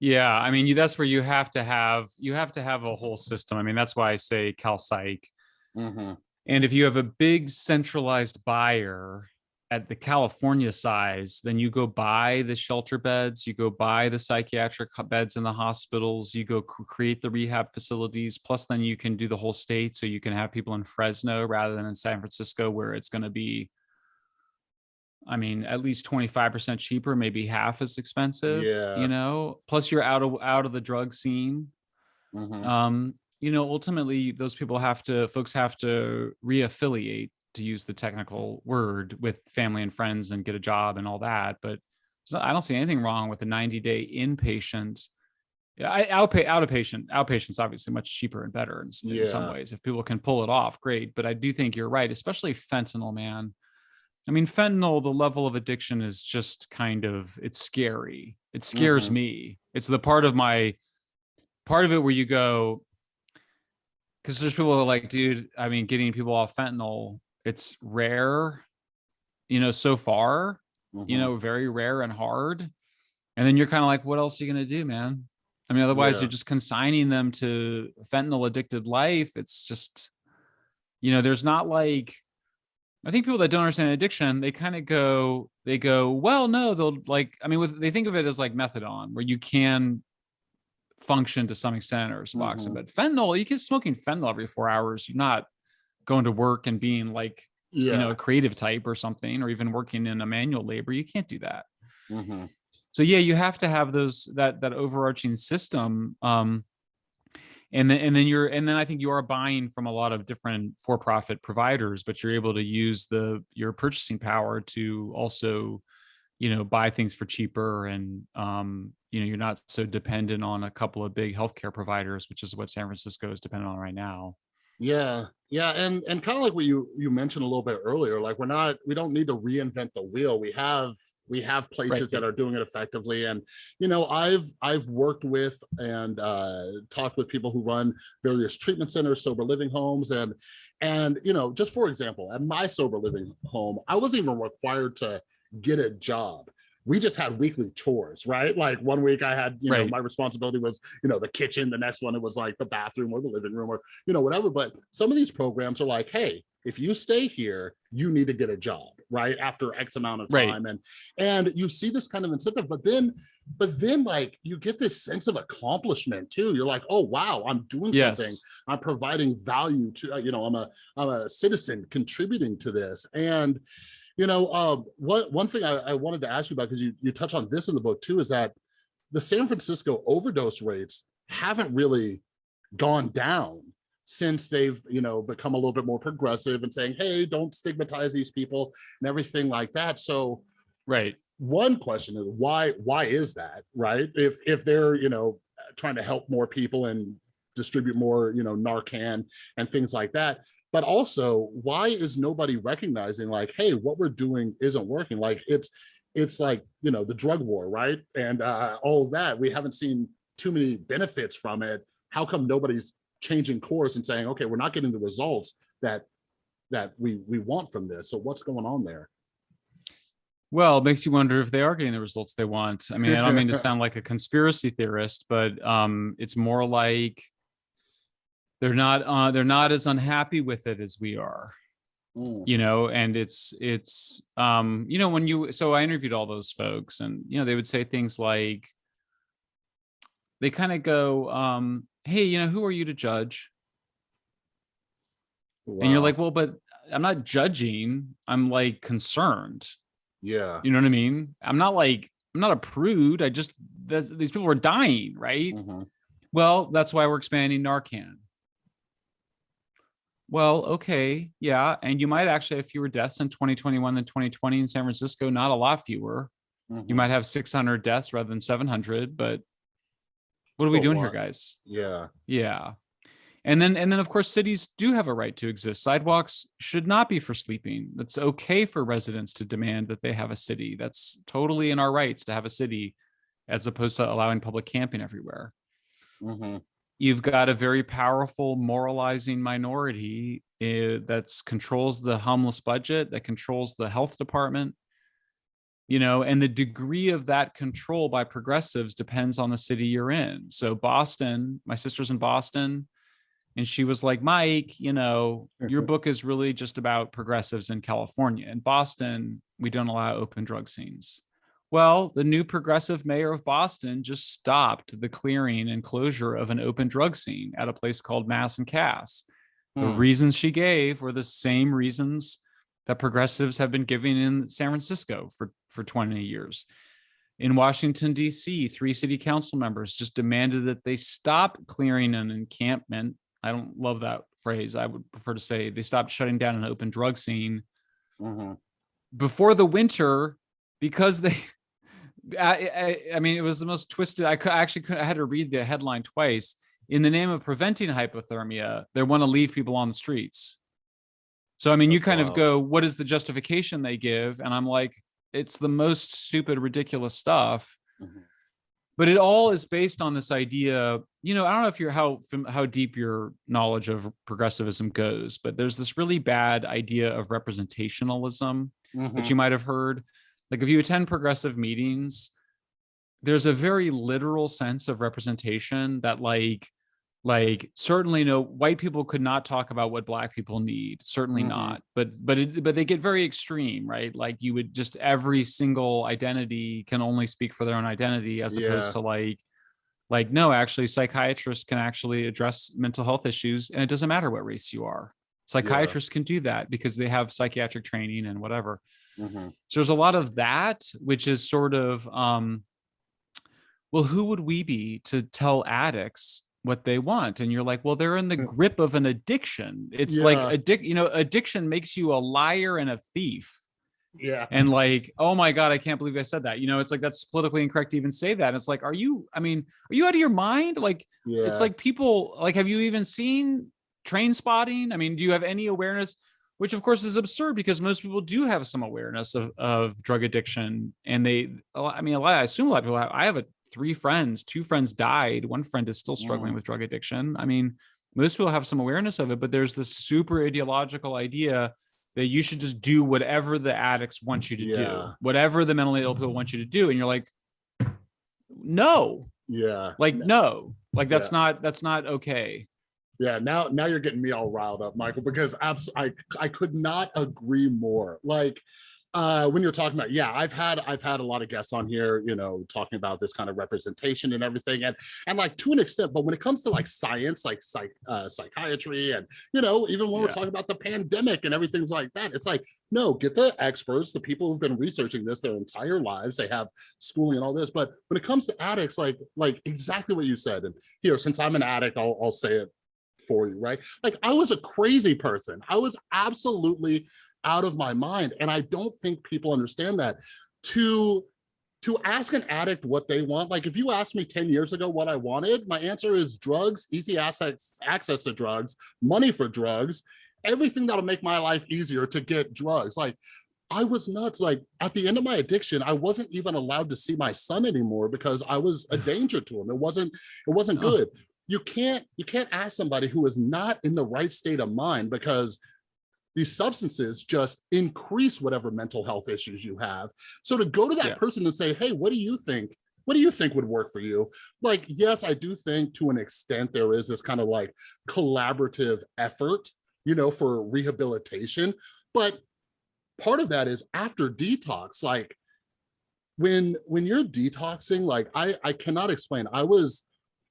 Yeah, I mean, you, that's where you have to have you have to have a whole system. I mean, that's why I say Cal Psych. Mhm. And if you have a big centralized buyer at the California size, then you go buy the shelter beds, you go buy the psychiatric beds in the hospitals, you go create the rehab facilities. Plus, then you can do the whole state. So you can have people in Fresno rather than in San Francisco, where it's going to be, I mean, at least 25% cheaper, maybe half as expensive, Yeah. you know, plus you're out of out of the drug scene Mhm. um you know ultimately those people have to folks have to reaffiliate to use the technical word with family and friends and get a job and all that but i don't see anything wrong with a 90 day inpatient. Yeah i outpay out of patient outpatient's obviously much cheaper and better in, in some ways. If people can pull it off great but i do think you're right especially fentanyl man. I mean fentanyl the level of addiction is just kind of it's scary. It scares Mhm. me. It's the part of my part of it where you go because there's people who are like dude i mean getting people off fentanyl it's rare you know so far you Mhm. know very rare and hard and then you're kind of like what else are you going to do man i mean otherwise Yeah. you're just consigning them to fentanyl addicted life it's just you know there's not like i think people that don't understand addiction they kind of go they go well no they'll like i mean with they think of it as like methadone where you can function to some extent or suboxone Mhm. but fentanyl you can smoking fentanyl every four hours you're not going to work and being like yeah. you know a creative type or something or even working in a manual labor you can't do that Mhm. so yeah you have to have those that that overarching system um and then and then you're and then i think you are buying from a lot of different for-profit providers but you're able to use the your purchasing power to also you know buy things for cheaper and um you know you're not so dependent on a couple of big healthcare providers which is what san francisco is dependent on right now Yeah, yeah, and and kind of like what you you mentioned a little bit earlier, like we're not we don't need to reinvent the wheel. We have we have places Right. that are doing it effectively, and you know I've I've worked with and uh, talked with people who run various treatment centers, sober living homes, and and you know just for example, at my sober living home, I wasn't even required to get a job. We just had weekly chores, right? Like one week I had, you know, my responsibility was, you know, the kitchen. The next one it was like the bathroom or the living room or you know, whatever. But some of these programs are like, hey, if you stay here, you need to get a job, right? After X amount of Right. time. And and you see this kind of incentive, but then but then like you get this sense of accomplishment too. You're like, oh wow, I'm doing something. I'm providing value to, uh, you know, I'm a I'm a citizen contributing to this. And you know, um, what one thing I, I wanted to ask you about because you you touch on this in the book too is that the San Francisco overdose rates haven't really gone down since they've you know become a little bit more progressive and saying hey don't stigmatize these people and everything like that so Right. one question is why why is that right if if they're you know trying to help more people and distribute more you know narcan and things like that but also why is nobody recognizing like hey what we're doing isn't working? Like it's it's like you know the drug war right? And uh all that we haven't seen too many benefits from it. How come nobody's changing course and saying okay we're not getting the results that that we we want from this. So what's going on there? Well, it makes you wonder if they are getting the results they want. I mean, I don't mean to [laughs] sound like a conspiracy theorist, but um, it's more like they're not uh, they're not as unhappy with it as we are, Mm, you know. And it's it's um, you know when you so I interviewed all those folks, and you know they would say things like they kind of go, um, "Hey, you know, who are you to judge?" And you're like, "Well, but I'm not judging. I'm like concerned." yeah You know what I mean? I'm not like I'm not a prude. I just these people are dying, right? Mhm. Well, that's why we're expanding Narcan. Well, okay, yeah, and you might actually have fewer deaths in 2021 than 2020 in San Francisco. Not a lot fewer. You Mhm. might have 600 deaths rather than 700, but what are we doing here, guys? yeah Yeah. And then and then of course cities do have a right to exist. Sidewalks should not be for sleeping. That's okay for residents to demand that they have a city. That's totally in our rights to have a city as opposed to allowing public camping everywhere. Mhm. You've got a very powerful moralizing minority uh, that's controls the homeless budget, that controls the health department. You know, and the degree of that control by progressives depends on the city you're in. So Boston, my sister's in Boston, and she was like, Mike, you know, your book is really just about progressives in California. In Boston, we don't allow open drug scenes. Well, the new progressive mayor of Boston just stopped the clearing and closure of an open drug scene at a place called Mass and Cass. The Hmm. reasons she gave were the same reasons that progressives have been giving in San Francisco for, for 20 years. In Washington, D.C., three city council members just demanded that they stop clearing an encampment. I don't love that phrase. I would prefer to say they stopped shutting down an open drug scene Mhm. before the winter because they I, I, I mean it was the most twisted i could I actually could, i had to read the headline twice in the name of preventing hypothermia they want to leave people on the streets so i mean you kind of go what is the justification they give and i'm like it's the most stupid ridiculous stuff Mhm. but it all is based on this idea you know i don't know if you're how how deep your knowledge of progressivism goes but there's this really bad idea of representationalism Mhm. that you might have heard. Like if you attend progressive meetings, there's a very literal sense of representation that like like certainly no white people could not talk about what black people need certainly Mhm. not. But but it, but they get very extreme right? Like you would just every single identity can only speak for their own identity as opposed to like like no actually psychiatrists can actually address mental health issues and it doesn't matter what race you are psychiatrists can do that because they have psychiatric training and whatever. Mhm. so there's a lot of that which is sort of um well who would we be to tell addicts what they want? And you're like well they're in the Mm. grip of an addiction. It's like Yeah. addic you know addiction makes you a liar and a thief. Yeah. And like oh my god i can't believe i said that. You know it's like that's politically incorrect to even say that. It's like are you i mean are you out of your mind? Like yeah. it's like people like have you even seen Trainspotting? I mean do you have any awareness which of course is absurd because most people do have some awareness of, of drug addiction and they i mean a lot i assume a lot of people have i have a three friends two friends died one friend is still struggling Mm. with drug addiction. I mean most people have some awareness of it but there's this super ideological idea that you should just do whatever the addicts want you to do whatever the mentally ill people want you to do. And you're like no. Yeah. Like no. Like that's Yeah. not that's not okay Yeah, now now you're getting me all riled up, Michael, because abs- I I could not agree more. Like uh when you're talking about yeah i've had i've had a lot of guests on here you know talking about this kind of representation and everything and and like to an extent but when it comes to like science like psych uh psychiatry and you know even when we're talking about the pandemic and everything like that it's like no get the experts the people who've been researching this their entire lives they have schooling and all this but when it comes to addicts like like exactly what you said and here since i'm an addict i'll, I'll say it for you right like i was a crazy person i was absolutely out of my mind. And I don't think people understand that. To to ask an addict what they want, like if you asked me 10 years ago what I wanted, my answer is drugs, easy access, access to drugs, money for drugs, everything that'll make my life easier to get drugs. Like I was nuts. Like at the end of my addiction, I wasn't even allowed to see my son anymore because I was a [sighs] danger to him. It wasn't, it wasn't good. You can't, you can't ask somebody who is not in the right state of mind because these substances just increase whatever mental health issues you have. So to go to that Yeah. person and say, hey, what do you think? What do you think would work for you? Like, yes, I do think to an extent there is this kind of like collaborative effort, you know, for rehabilitation. But part of that is after detox, like when when you're detoxing, like I I cannot explain. I was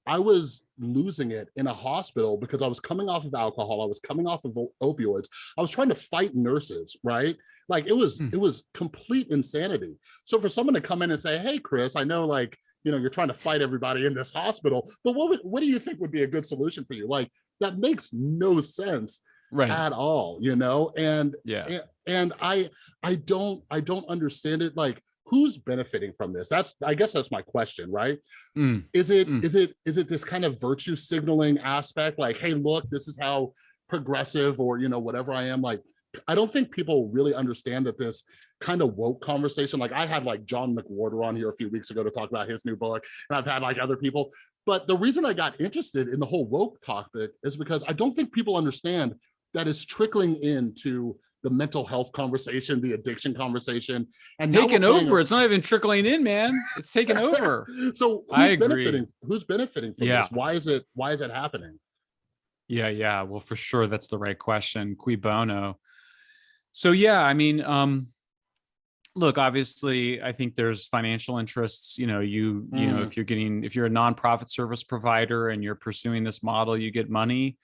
I was losing it in a hospital because I was coming off of alcohol. I was coming off of opioids. I was trying to fight nurses, right? Like it was, Hmm. it was complete insanity. So for someone to come in and say, "Hey, Chris, I know like you know you're trying to fight everybody in this hospital, but what would, what do you think would be a good solution for you?" Like that makes no sense Right. at all, you know. And Yeah. and, and I I don't I don't understand it. Like who's benefiting from this? That's I guess that's my question, right? Mm. is it Mm. is it is it this kind of virtue signaling aspect like hey look this is how progressive or you know whatever i am like i don't think people really understand that this kind of woke conversation like i had like john mcwhorter on here a few weeks ago to talk about his new book and i've had like other people but the reason i got interested in the whole woke topic is because i don't think people understand that it's trickling into the mental health conversation the addiction conversation and Taking paying a- over. It's not even trickling in, man. It's taking [laughs] over. so who's I agree. benefiting who's benefiting from Yeah. this why is it why is it happening Yeah, yeah. Well, for sure, that's the right question. Cui bono. So yeah, I mean, um, look, obviously, I think there's financial interests. You know, you you know, Mm. if you're getting if you're a nonprofit service provider and you're pursuing this model, you get money.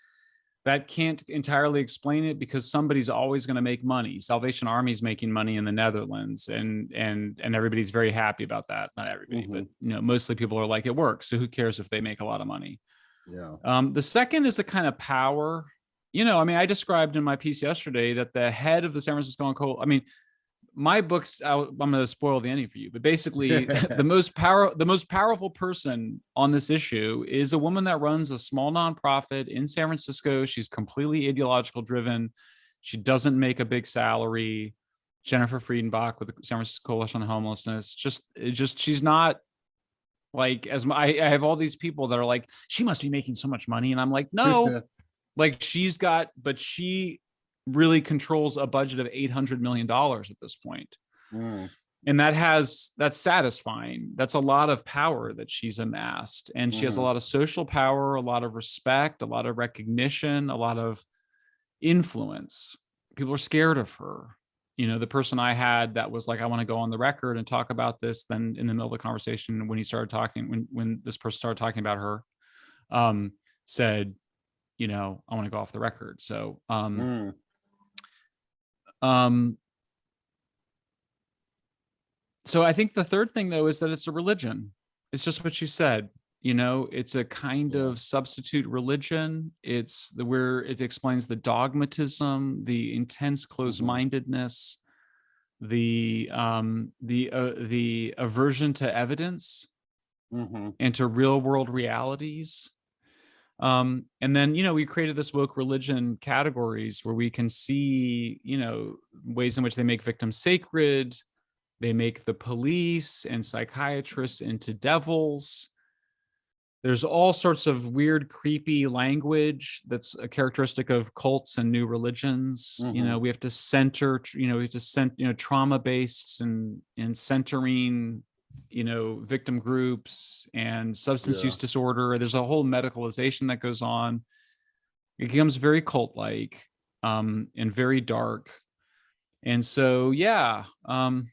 That can't entirely explain it because somebody's always going to make money. Salvation Army's making money in the Netherlands, and and and everybody's very happy about that. Not everybody, but you know, mostly people are like, it works. So who cares if they make a lot of money? yeah Um, the second is the kind of power. You know, I mean, I described in my piece yesterday that the head of the San Francisco and Coal. I mean, my books. I, I'm going to spoil the ending for you, but basically, [laughs] the most power, the most powerful person on this issue is a woman that runs a small nonprofit in San Francisco. She's completely ideological driven. She doesn't make a big salary. Jennifer Friedenbach with the San Francisco Coalition on Homelessness. Just, just she's not like as my, I, I have all these people that are like, she must be making so much money, and I'm like, no, [laughs] like she's got, but she really controls a budget of eight hundred million dollars at this point, Mm, and that has that's satisfying. That's a lot of power that she's amassed, and she has a Mhm. lot of social power, a lot of respect, a lot of recognition, a lot of influence. People are scared of her. You know, the person I had that was like, I want to go on the record and talk about this. Then in the middle of the conversation, when he started talking, when when this person started talking about her, um, said, you know, I want to go off the record. So um mm, um so I think the third thing though is that it's a religion. It's just what you said. You know, it's a kind of substitute religion. It's the where it explains the dogmatism, the intense closed-mindedness, the um the uh, the aversion to evidence mhm, and to real world realities. Um, and then, you know, we created this woke religion categories where we can see, you know, ways in which they make victims sacred. They make the police and psychiatrists into devils. There's all sorts of weird, creepy language that's a characteristic of cults and new religions. You Mhm. know, we have to center, you know, we have to cent, you know, trauma based and and centering you know victim groups and substance Yeah. use disorder there's a whole medicalization that goes on it becomes very cult like um and very dark and so yeah um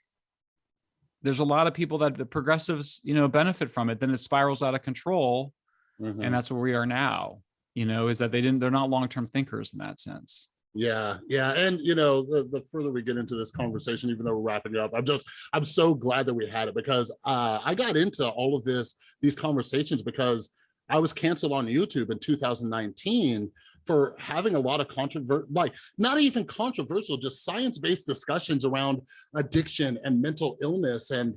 there's a lot of people that the progressives you know benefit from it then it spirals out of control Mhm. and that's where we are now you know is that they didn't they're not long-term thinkers in that sense Yeah, yeah, and you know, the, the further we get into this conversation, even though we're wrapping it up, I'm just, I'm so glad that we had it because uh, I got into all of this, these conversations because I was canceled on YouTube in 2019 for having a lot of controvert, like not even controversial, just science-based discussions around addiction and mental illness and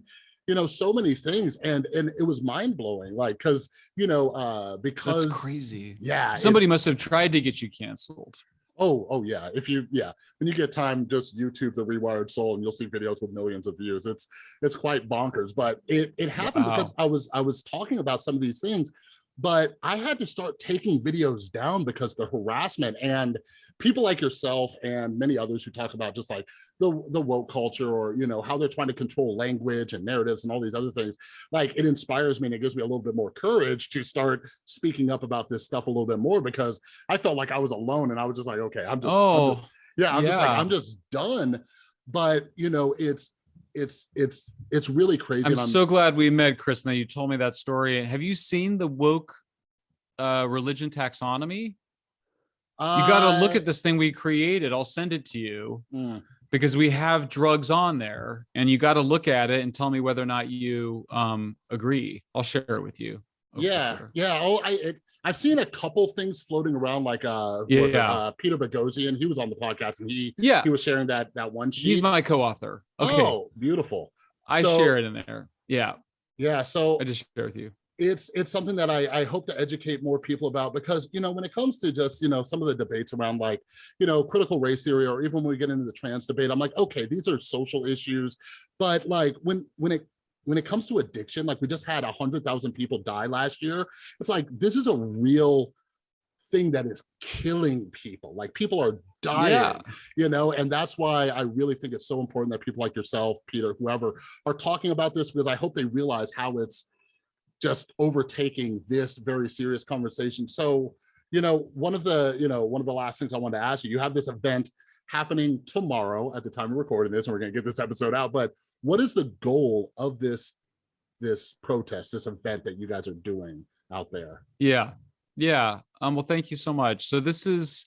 you know so many things and and it was mind-blowing like because you know uh because that's crazy. Yeah somebody must have tried to get you canceled Oh, oh yeah. If you, yeah, when you get time, just YouTube the Rewired Soul, and you'll see videos with millions of views. It's it's quite bonkers. But it it happened because I was I was talking about some of these things, but I had to start taking videos down because the harassment and people like yourself and many others who talk about just like the the woke culture or you know how they're trying to control language and narratives and all these other things. Like it inspires me and it gives me a little bit more courage to start speaking up about this stuff a little bit more because I felt like I was alone and I was just like, okay, I'm just, I'm oh just- yeah, I'm just like. I'm just done. But you know, it's it's it's it's really crazy. i'm I'm, so glad we met chris now you told me that story. Have you seen the woke uh religion taxonomy? You got to look uh, at this thing we created. I'll send it to you mm, because we have drugs on there and you got to look at it and tell me whether or not you um agree. I'll share it with you yeah, yeah. Oh, I it, I've seen a couple things floating around, like uh, who was? Yeah. uh Peter Boghossian. He was on the podcast and he yeah he was sharing that that one sheet. he's my co-author okay Oh, beautiful. i so- share it in there yeah Yeah. So i just share with you it's it's something that I, I hope to educate more people about because you know when it comes to just you know some of the debates around like you know critical race theory or even when we get into the trans debate i'm like okay these are social issues but like when when it when it comes to addiction like we just had a hundred thousand people die last year. It's like this is a real thing that is killing people. Like people are dying yeah. you know and that's why i really think it's so important that people like yourself peter whoever are talking about this because i hope they realize how it's just overtaking this very serious conversation. So you know one of the you know one of the last things i wanted to ask you you have this event happening tomorrow at the time of recording this and we're going to get this episode out but what is the goal of this this protest this event that you guys are doing out there Yeah. Yeah. Um, well, thank you so much. So this is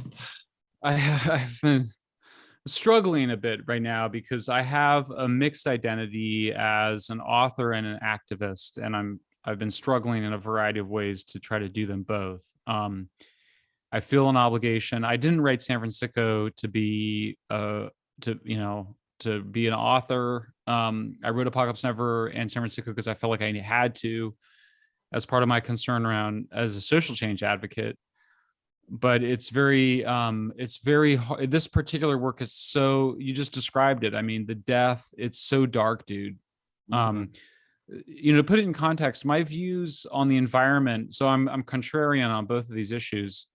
[sighs] I [laughs] I've been struggling a bit right now because I have a mixed identity as an author and an activist, and I'm I've been struggling in a variety of ways to try to do them both. Um, I feel an obligation. I didn't write San Francisco to be uh to you know to be an author. Um, I wrote Apocalypse Never and San Francisco because I felt like I had to as part of my concern around as a social change advocate. But it's very um it's very hard this particular work is so you just described it. I mean the death it's so dark dude. Um you know to put it in context my views on the environment so i'm i'm contrarian on both of these issues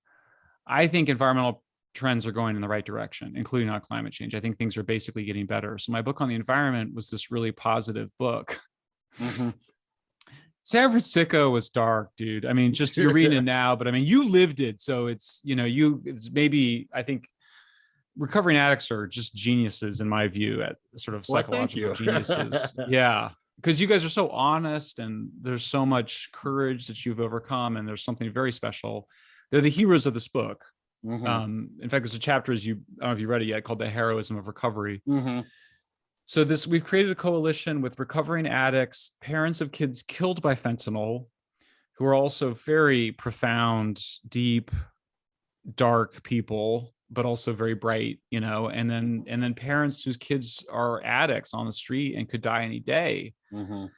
i think environmental trends are going in the right direction including on climate change i think things are basically getting better so my book on the environment was this really positive book Mhm. San Francisco was dark, dude. I mean, just you're reading it now, but I mean, you lived it, so it's you know, you it's maybe I think recovering addicts are just geniuses in my view at sort of psychological you. geniuses. [laughs] yeah, because you guys are so honest and there's so much courage that you've overcome, and there's something very special. They're the heroes of this book. Mhm. Um, in fact, there's a chapter as you I don't know if you read it yet called "The Heroism of Recovery." Mhm. So this we've created a coalition with recovering addicts, parents of kids killed by fentanyl, who are also very profound, deep, dark people, but also very bright, you know, and then and then parents whose kids are addicts on the street and could die any day. Mhm.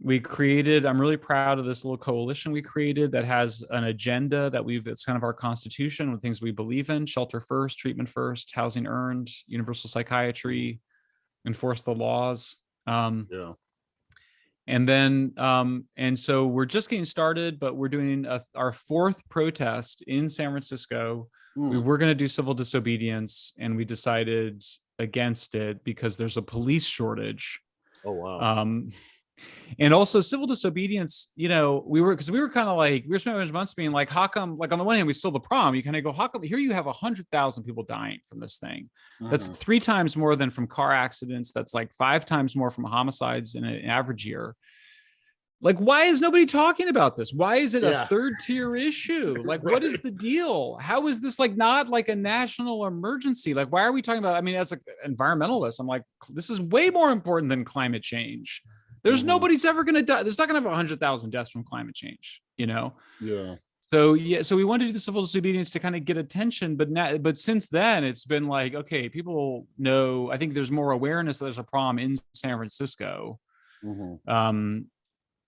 We created, I'm really proud of this little coalition we created that has an agenda that we've it's kind of our constitution with things we believe in, shelter first, treatment first, housing earned, universal psychiatry, enforce the laws. Um, yeah and then um and so we're just getting started but we're doing a, our fourth protest in san francisco we Mm. were going to do civil disobedience and we decided against it because there's a police shortage oh wow um And also civil disobedience, you know, we were because we were kind of like we were spending months being like, how come? Like on the one hand, we still the problem. You kind of go, how come here you have a hundred thousand people dying from this thing? That's Mhm. three times more than from car accidents. That's like five times more from homicides in an average year. Like, why is nobody talking about this? Why is it Yeah. a third tier issue? [laughs] Like, what is the deal? How is this like not like a national emergency? Like, why are we talking about? I mean, as an environmentalist, I'm like, this is way more important than climate change. There's Mhm. nobody's ever going to die. There's not going to have 100,000 deaths from climate change, you know? Yeah. So yeah, so we wanted to do the civil disobedience to kind of get attention, but now, but since then, it's been like, okay, people know. I think there's more awareness that there's a problem in San Francisco. Mhm. Um,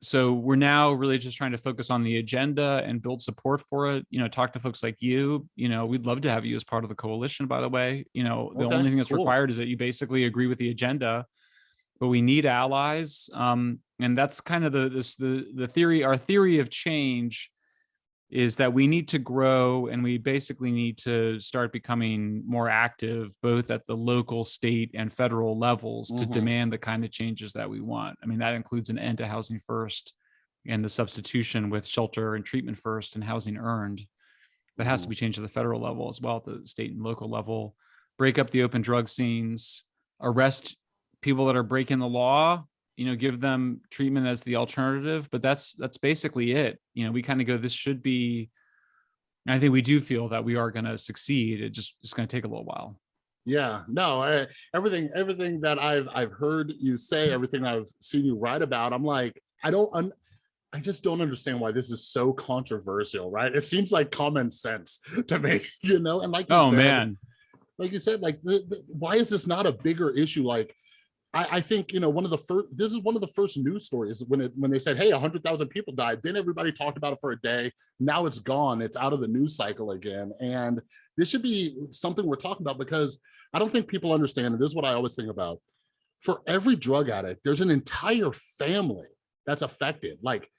so we're now really just trying to focus on the agenda and build support for it. You know, talk to folks like you. You know, we'd love to have you as part of the coalition. By the way, you know, the Okay, only thing that's cool. required is that you basically agree with the agenda. But we need allies, um, and that's kind of the this the the theory. Our theory of change is that we need to grow and we basically need to start becoming more active both at the local state and federal levels to Mhm. demand the kind of changes that we want i mean that includes an end to housing first and the substitution with shelter and treatment first and housing earned that has to Mhm. be changed at the federal level as well at the state and local level break up the open drug scenes arrest people that are breaking the law you know give them treatment as the alternative but that's that's basically it you know we kind of go this should be i think we do feel that we are going to succeed it just it's going to take a little while Yeah, no, I, everything, everything that I've, I've heard you say, everything I've seen you write about, I'm like, I don't, un, I just don't understand why this is so controversial, right? It seems like common sense [laughs] to me, you know, and like, you oh said, man like you said, like, the, the, why is this not a bigger issue? Like, I, I think, you know, one of the first, this is one of the first news stories when it, when they said, hey, hundred thousand people died, then everybody talked about it for a day. Now it's gone. It's out of the news cycle again. And this should be something we're talking about because I don't think people understand. And this is what I always think about. For every drug addict, there's an entire family that's affected. Like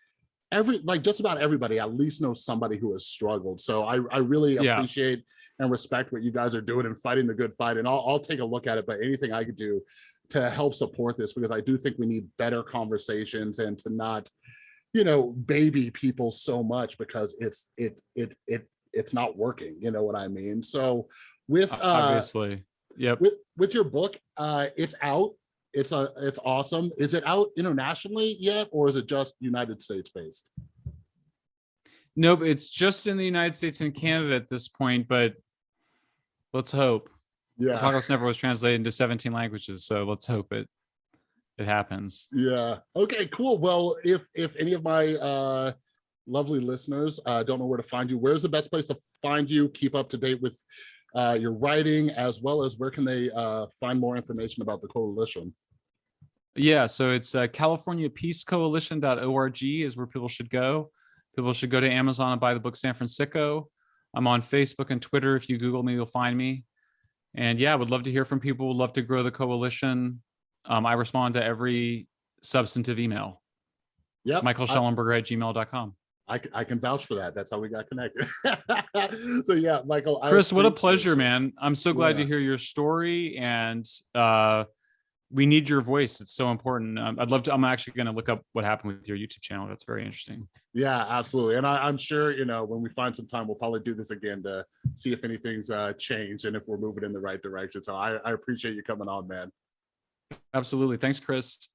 every, like just about everybody at least knows somebody who has struggled. So I, I really Yeah. appreciate and respect what you guys are doing and fighting the good fight. And I'll, I'll take a look at it, but anything I could do to help support this, because I do think we need better conversations and to not, you know, baby people so much because it's, it, it, it, it's not working. You know what I mean? So with, uh, obviously. Yep. with with your book uh it's out. It's a it's awesome. Is it out internationally yet or is it just united states based? Nope it's just in the united states and canada at this point but let's hope yeah apocalypse never was translated into 17 languages so let's hope it it happens yeah okay cool well if if any of my uh lovely listeners uh don't know where to find you where's the best place to find you keep up to date with uh your writing as well as where can they uh find more information about the coalition Yeah, so it's uh, CaliforniaPeaceCoalition.org is where people should go. People should go to Amazon and buy the book San Francisco. I'm on Facebook and Twitter. If you Google me, you'll find me. And yeah, would love to hear from people. Would love to grow the coalition. Um, I respond to every substantive email. yeah Michael Shellenberger at gmail.com. I can vouch for that that's how we got connected [laughs] so yeah michael I Chris, what a pleasure, man. I'm so glad to hear your story and uh we need your voice. It's so important. Um, I'd love to. I'm actually going to look up what happened with your YouTube channel. That's very interesting. Yeah, absolutely. And I, I'm sure, you know, when we find some time, we'll probably do this again to see if anything's uh, changed and if we're moving in the right direction. So I, I appreciate you coming on, man. Absolutely. Thanks, Chris.